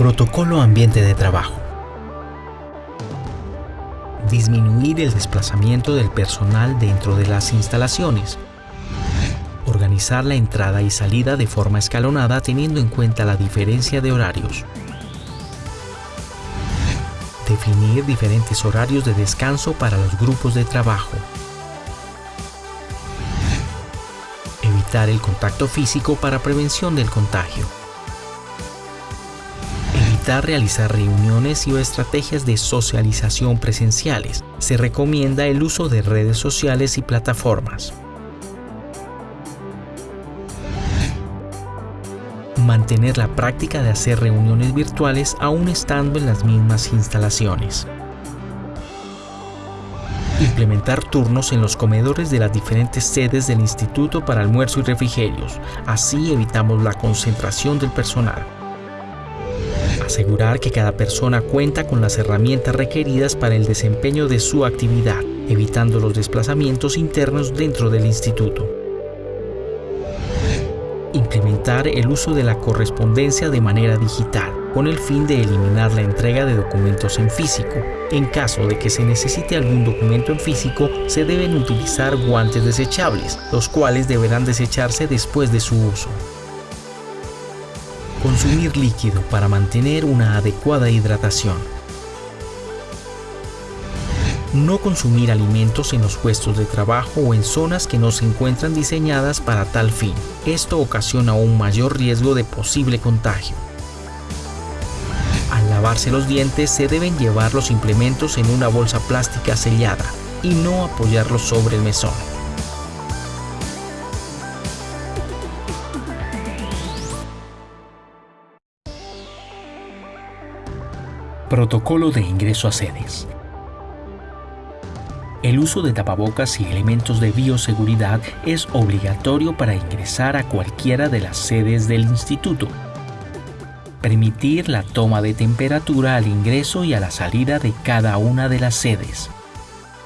Protocolo ambiente de trabajo. Disminuir el desplazamiento del personal dentro de las instalaciones. Organizar la entrada y salida de forma escalonada teniendo en cuenta la diferencia de horarios. Definir diferentes horarios de descanso para los grupos de trabajo. Evitar el contacto físico para prevención del contagio. Realizar reuniones y o estrategias de socialización presenciales. Se recomienda el uso de redes sociales y plataformas. mantener la práctica de hacer reuniones virtuales aún estando en las mismas instalaciones. Implementar turnos en los comedores de las diferentes sedes del instituto para almuerzo y refrigerios, así evitamos la concentración del personal. Asegurar que cada persona cuenta con las herramientas requeridas para el desempeño de su actividad, evitando los desplazamientos internos dentro del instituto implementar el uso de la correspondencia de manera digital, con el fin de eliminar la entrega de documentos en físico. En caso de que se necesite algún documento en físico, se deben utilizar guantes desechables, los cuales deberán desecharse después de su uso. Consumir líquido para mantener una adecuada hidratación no consumir alimentos en los puestos de trabajo o en zonas que no se encuentran diseñadas para tal fin. Esto ocasiona un mayor riesgo de posible contagio. Al lavarse los dientes se deben llevar los implementos en una bolsa plástica sellada y no apoyarlos sobre el mesón. Protocolo de ingreso a sedes. El uso de tapabocas y elementos de bioseguridad es obligatorio para ingresar a cualquiera de las sedes del instituto. Permitir la toma de temperatura al ingreso y a la salida de cada una de las sedes.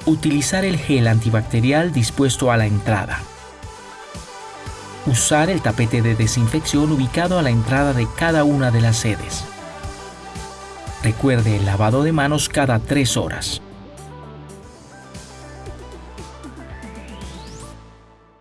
Utilizar el gel antibacterial dispuesto a la entrada. Usar el tapete de desinfección ubicado a la entrada de cada una de las sedes. Recuerde el lavado de manos cada tres horas.